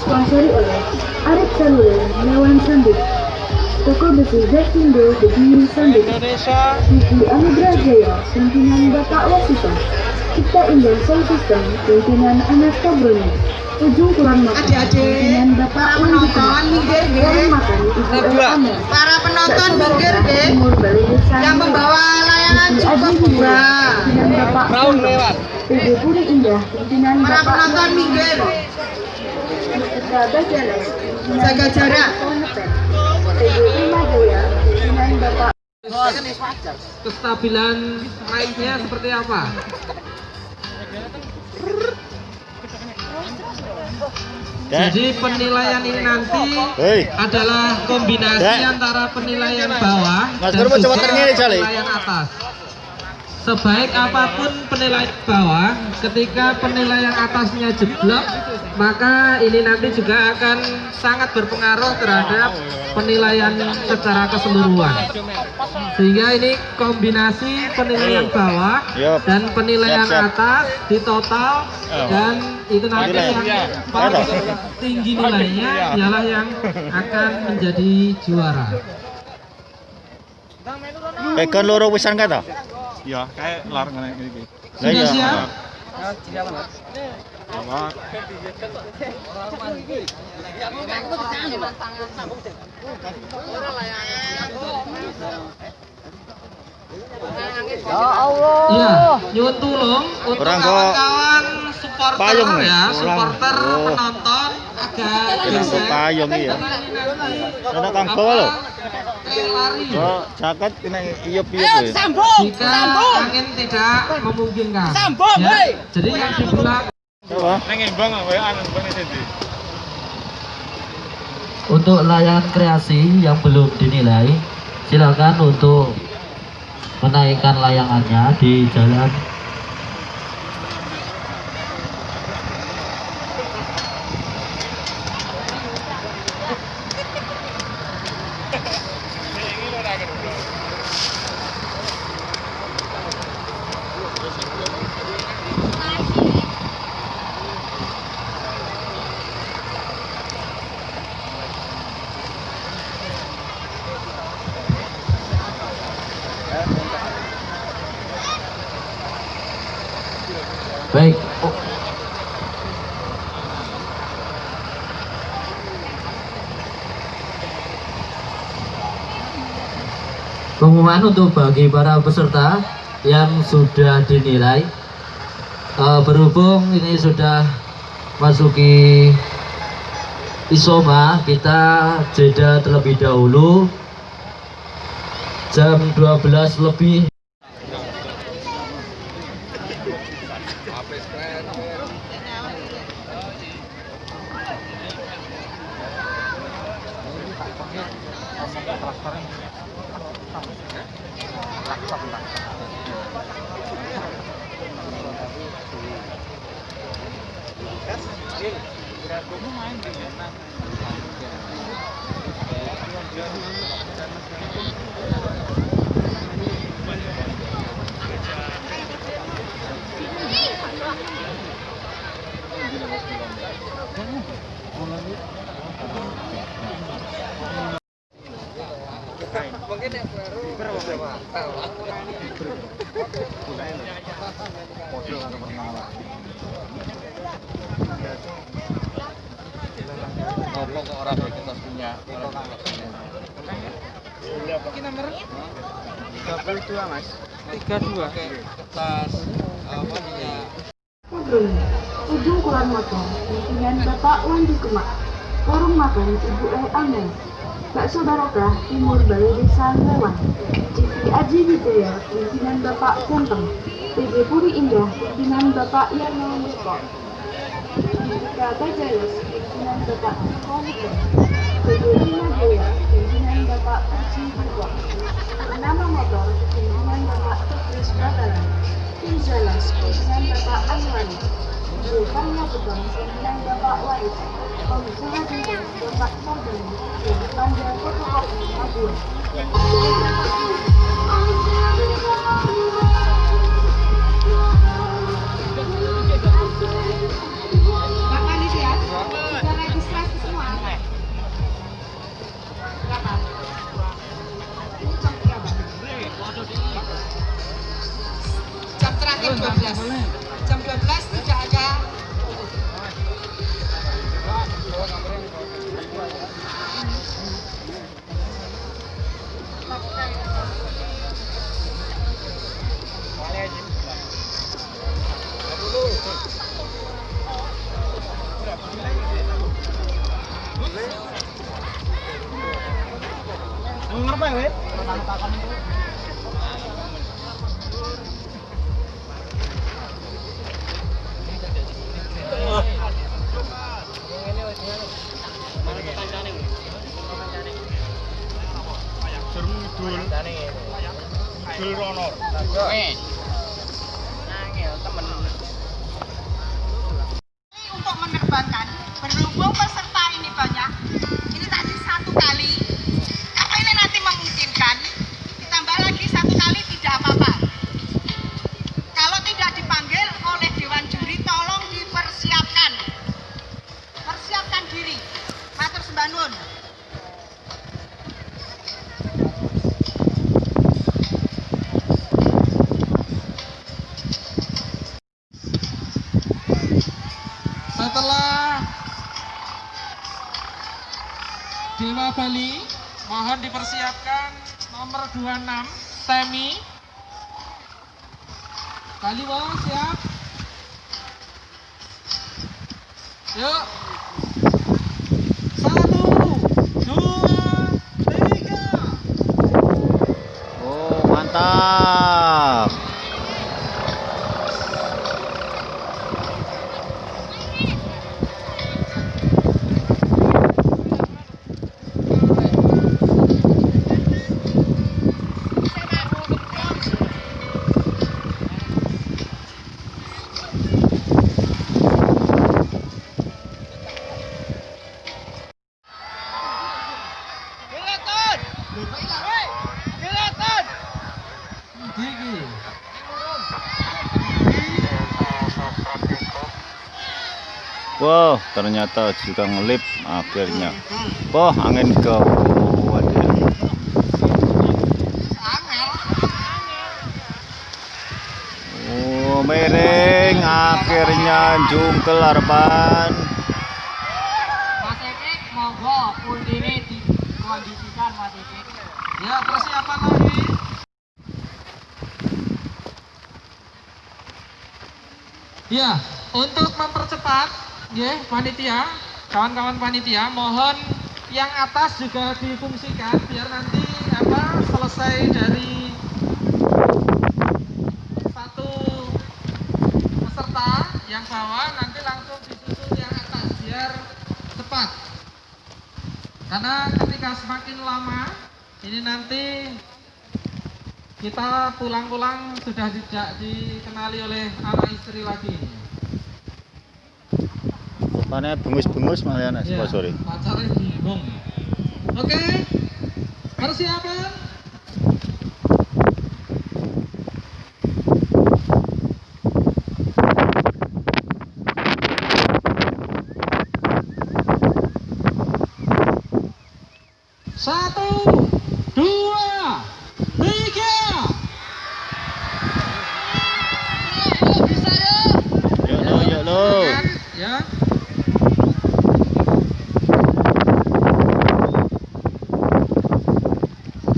Sponsori oleh Arif Saluler Mewan Sambut Toko besi Indonesia. TV Anugerah Jaya Pimpinan Bapak Cipta Indah Sound System Pimpinan Anas Kabroni. Ujung Kurang Makan Pimpinan Bapak Kurang. Makan Ibu Para penonton minggir Yang membawa Brown lewat. Indah Pimpinan Para penonton minggir. Jalan Jaga jarak. Pimpinan Bapak Kestabilan raihnya seperti apa? Jadi penilaian ini nanti Hei. adalah kombinasi Dek. antara penilaian bawah Mas dan juga penilaian atas. Sebaik apa pun penilaian bawah, ketika penilaian atasnya jeblok, maka ini nanti juga akan sangat berpengaruh terhadap penilaian secara keseluruhan. Sehingga ini kombinasi penilaian bawah Yup. dan penilaian atas di total dan itu nanti yang paling tinggi nilainya ialah yang akan menjadi juara. Pegon loro wisan kata? Ya, kayak lar ngene iki. Lah Sudah iya. siap? Apa? Iya, nyuwun tulung untuk kawan-kawan supporter payung ya, Orang- supporter oh. penonton agak Kenapa geser. payung iya? Karena ini nanti Ada kang bawa kayak lari. Oh, jaket kena iyup-iyup ya. Jika angin tidak memungkinkan. ya. Jadi yang di belakang Coba. Neng imbang kowe anu bang siji. Untuk layangan kreasi yang belum dinilai, silakan untuk menaikkan layangannya di jalan Baik. Oh. Pengumuman untuk bagi para peserta yang sudah dinilai. Eh, berhubung ini sudah masuki isoma kita jeda terlebih dahulu. Jam 12 lebih Ujung Kulon Motor, pimpinan Bapak Wandi Kemak, Warung Makan Ibu E. Amel, Bakso Barokah, Timur Balai Desa Lewan, CV Aji Wijaya, pimpinan Bapak Ganteng, PG Puri Indah, pimpinan Bapak Yarno Musko, Jika Bajayus, pimpinan Bapak Komuko, PG Lima Jaya, pimpinan Bapak Puji Bukwa, Nama Motor, pimpinan Bapak Tetris Batalan, Tim Jalas, pimpinan Bapak Anwari, Zulkarna Beton, pimpinan Bapak Waris, Komisioner Dinas Bapak Sardani, dan Panja Fotokopi Mabur. Bapak sudah registrasi semua. Berapa? Jam berapa? Jam terakhir 12. Bali mau siap? Yuk. Wah, ternyata juga ngelip akhirnya. Wah, angin ke. Oh, miring akhirnya jungkel harapan. Ya, persiapan lagi. Ya, untuk mempercepat, ya, panitia, kawan-kawan panitia, mohon yang atas juga difungsikan biar nanti apa selesai dari satu peserta yang bawah nanti langsung disusul yang atas biar cepat. Karena ketika semakin lama ini nanti kita pulang-pulang sudah tidak dikenali oleh anak istri lagi. Rupanya bengus-bengus malah Ya, pacarnya bingung. Oke, persiapan.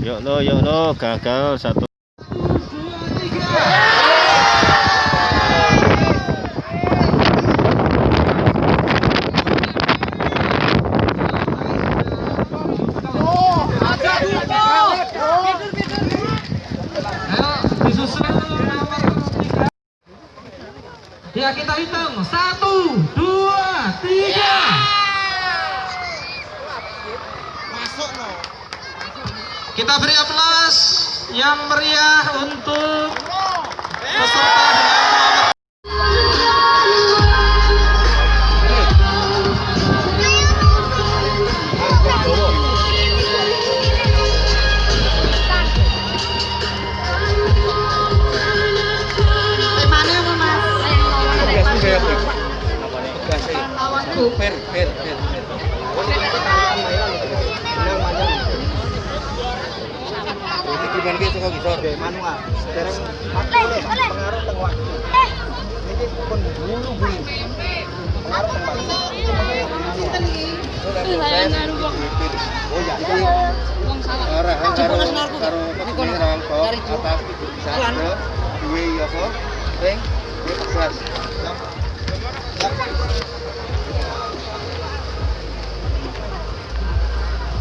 Yuk lo, yuk lo. Gagal satu. Kita beri aplaus yang meriah untuk peserta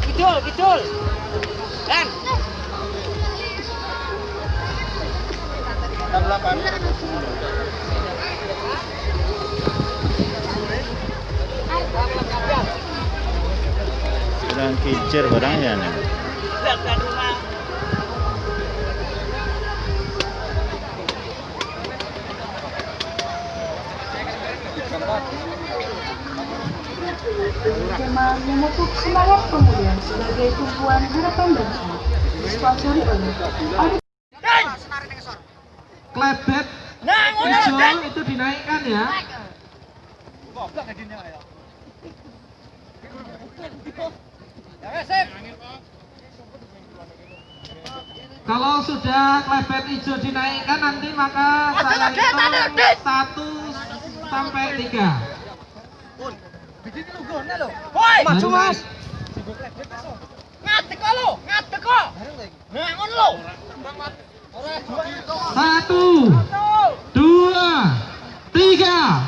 Kidul, kidul. Dan. Bilang kincir barangnya nih. Jemaah memupuk semangat pemulihan sebagai tumpuan harapan bangsa. Disponsori oleh klebet hijau itu dinaikkan ya. Kalau sudah klebet hijau dinaikkan nanti maka saya hitung satu sampai tiga. Maju mas. Satu, dua, tiga.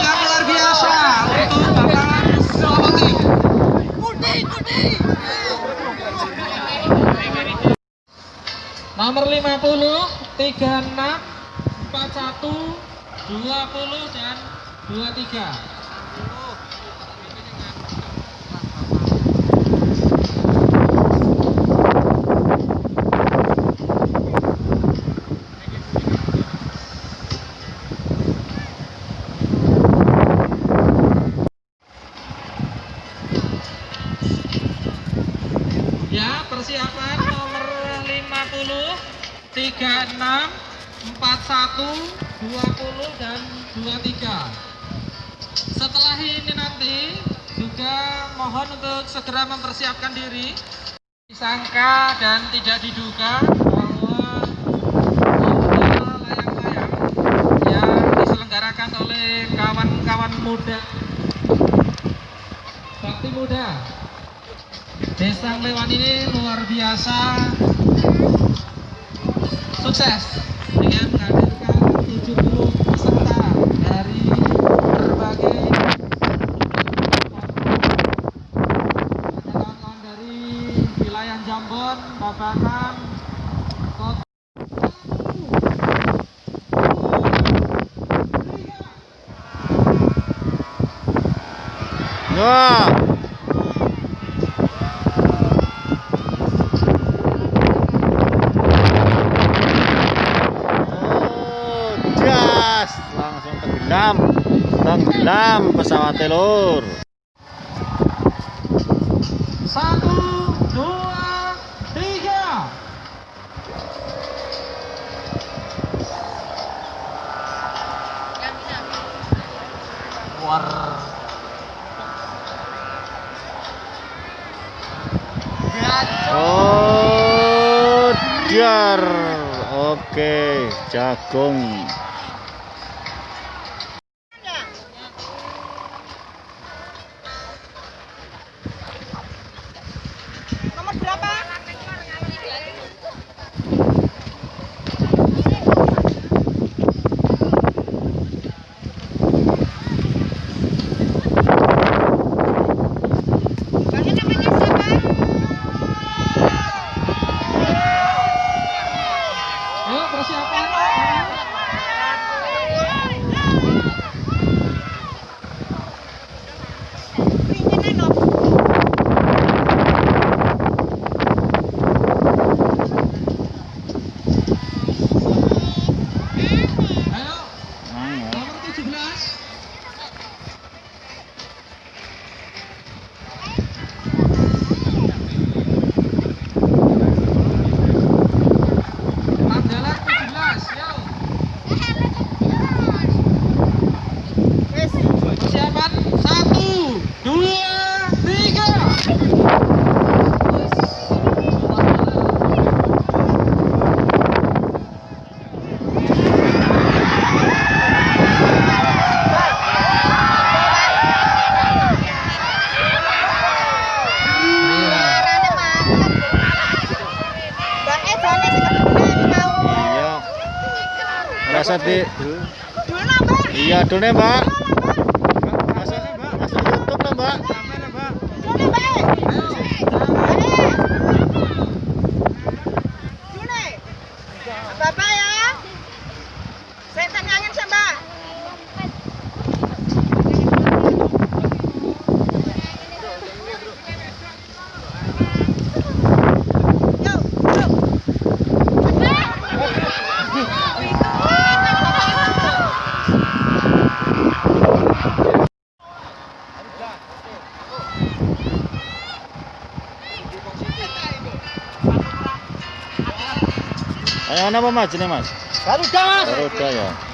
Yang luar biasa. untuk Nomor 50, 36, 41, 20 dan 23. 20. Segera mempersiapkan diri. Disangka dan tidak diduga bahwa layang-layang diselenggarakan oleh kawan-kawan muda. Bakti Muda. Desa Lewan ini luar biasa. Sukses dengan menghadirkan 70 peserta dari berbagai ada kawan-kawan dari wilayah Jambon, Babakan, Kota Wah. Oh, langsung tenggelam. Tenggelam pesawat telur. Oh. Oke, jagung. Nomor berapa? Bapaknya namanya siapa? Yuk persiapan. Ringan Dik. Iya, dune, Mbak. Ayo, apa Mas? Ini, Mas? Garuda mas. Garuda ya.